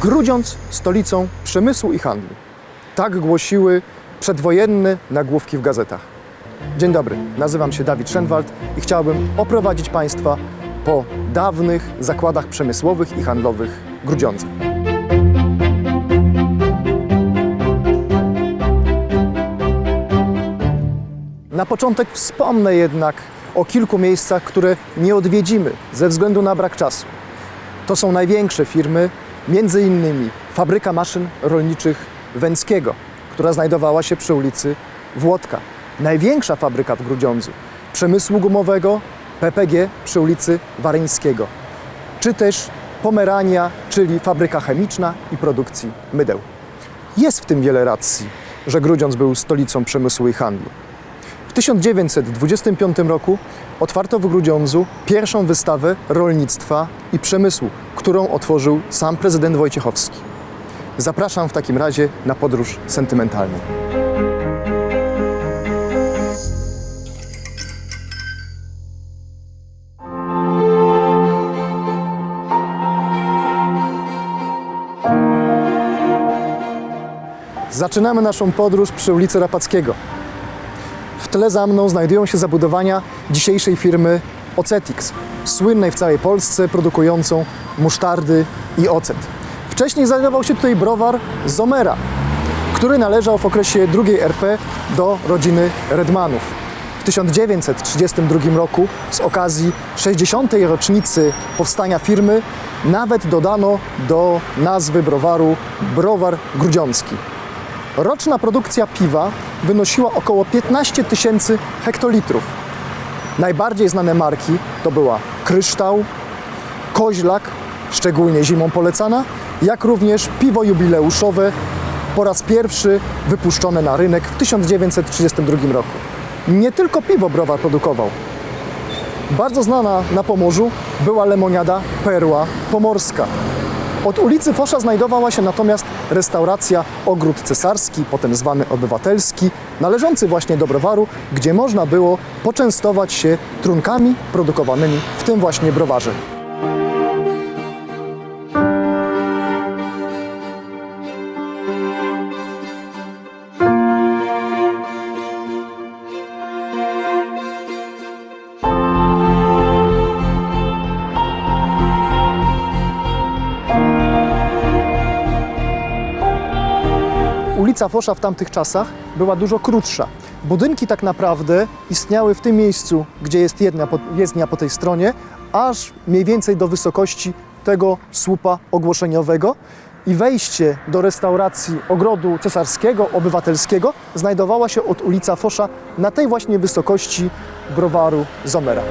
Grudziądz stolicą przemysłu i handlu. Tak głosiły przedwojenne nagłówki w gazetach. Dzień dobry, nazywam się Dawid Szenwald i chciałbym oprowadzić Państwa po dawnych zakładach przemysłowych i handlowych Grudziądza. Na początek wspomnę jednak o kilku miejscach, które nie odwiedzimy ze względu na brak czasu. To są największe firmy, między innymi fabryka maszyn rolniczych Węckiego, która znajdowała się przy ulicy Włodka. Największa fabryka w Grudziądzu przemysłu gumowego PPG przy ulicy Waryńskiego. Czy też Pomerania, czyli fabryka chemiczna i produkcji mydeł. Jest w tym wiele racji, że Grudziądz był stolicą przemysłu i handlu. W 1925 roku otwarto w Grudziądzu pierwszą wystawę rolnictwa i przemysłu, którą otworzył sam prezydent Wojciechowski. Zapraszam w takim razie na podróż sentymentalną. Zaczynamy naszą podróż przy ulicy Rapackiego. W tle za mną znajdują się zabudowania dzisiejszej firmy Ocetix, słynnej w całej Polsce, produkującą musztardy i ocet. Wcześniej znajdował się tutaj browar Zomera, który należał w okresie II RP do rodziny Redmanów. W 1932 roku z okazji 60. rocznicy powstania firmy nawet dodano do nazwy browaru browar grudziącki. Roczna produkcja piwa wynosiła około 15 tysięcy hektolitrów. Najbardziej znane marki to była Kryształ, Koźlak, szczególnie zimą polecana, jak również piwo jubileuszowe, po raz pierwszy wypuszczone na rynek w 1932 roku. Nie tylko piwo browar produkował. Bardzo znana na Pomorzu była lemoniada Perła Pomorska. Od ulicy Fosza znajdowała się natomiast restauracja Ogród Cesarski, potem zwany Obywatelski, należący właśnie do browaru, gdzie można było poczęstować się trunkami produkowanymi w tym właśnie browarze. Ulica Fosza w tamtych czasach była dużo krótsza. Budynki tak naprawdę istniały w tym miejscu, gdzie jest jedna po, jezdnia po tej stronie, aż mniej więcej do wysokości tego słupa ogłoszeniowego i wejście do restauracji Ogrodu Cesarskiego, Obywatelskiego znajdowała się od ulica Fosza na tej właśnie wysokości browaru Zomera.